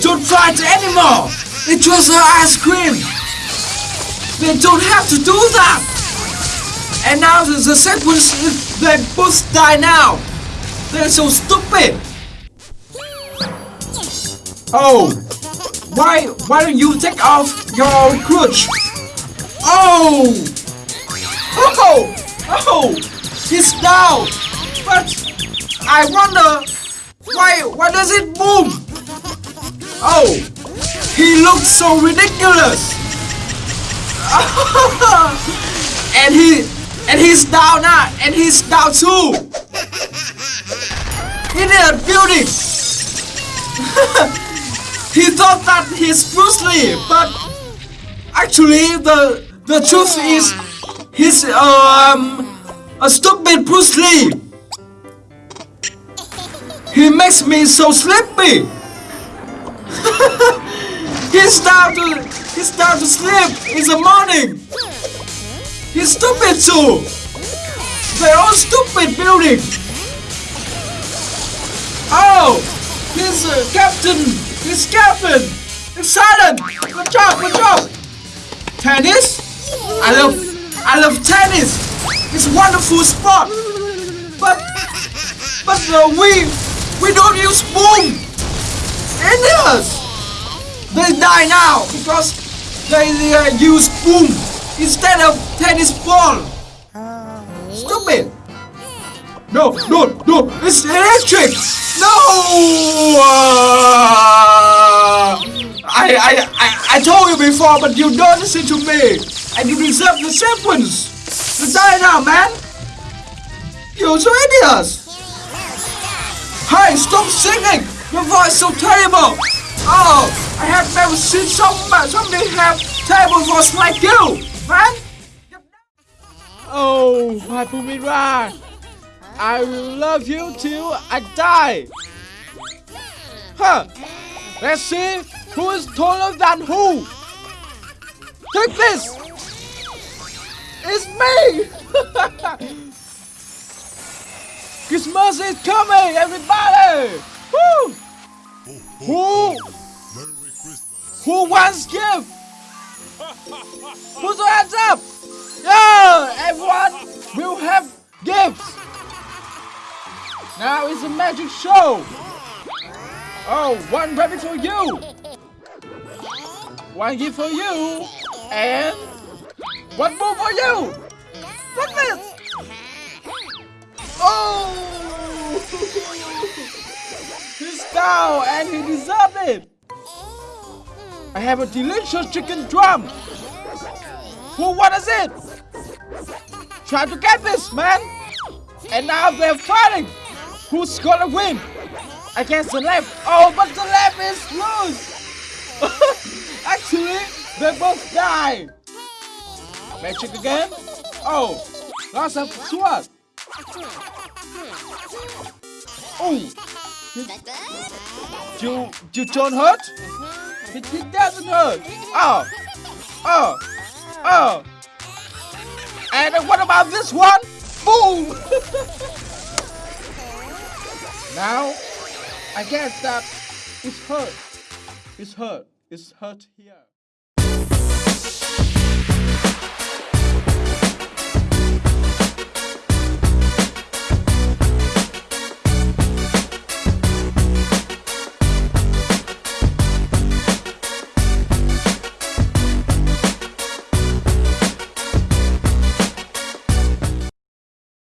don't fight anymore. It was her ice cream. They don't have to do that. And now the, the sequence they both die now. They're so stupid. Oh, why why don't you take off your crutch? Oh, oh, oh, he's down. But I wonder why why does it move? Oh, he looks so ridiculous. and he and he's down now, and he's down too. He did a building. he thought that he's Bruce Lee, but actually the the truth is he's um a stupid Bruce Lee. He makes me so sleepy. he's down to he's down to sleep in the morning. He's stupid too. They're all stupid building. Oh, he's uh, captain. He's captain. It's silent. Good job. Good job. Tennis. I love I love tennis. It's a wonderful sport. But but uh, we we don't use boom! Indians! They die now because they uh, use boom instead of tennis ball! Stupid! No, no, no! It's electric! No! Uh, I, I, I, I told you before, but you don't listen to me! And you deserve the sequence! To die now, man! You're so idiots! Hey, stop singing! Your voice is so terrible! Oh, I have never seen somebody, somebody have terrible voice like you, man! Oh, my Bumira! I will love you till I die! Huh! Let's see who is taller than who! Take this! It's me! Christmas is coming, everybody! Wants gift? Put your hands up! Yeah, everyone will have gifts. Now it's a magic show. Oh, one rabbit for you. One gift for you. And one more for you. Look this. Oh! He's down and he deserved it! I have a delicious chicken drum! Who wants it? Try to get this, man! And now they're fighting! Who's gonna win? Against the left! Oh, but the left is loose! Actually, they both die! Magic again? Oh, lots of sword! Oh! You, you don't hurt? It, doesn't hurt! Oh! Oh! Oh! And what about this one? Boom! now, I guess that it's hurt. It's hurt. It's hurt here.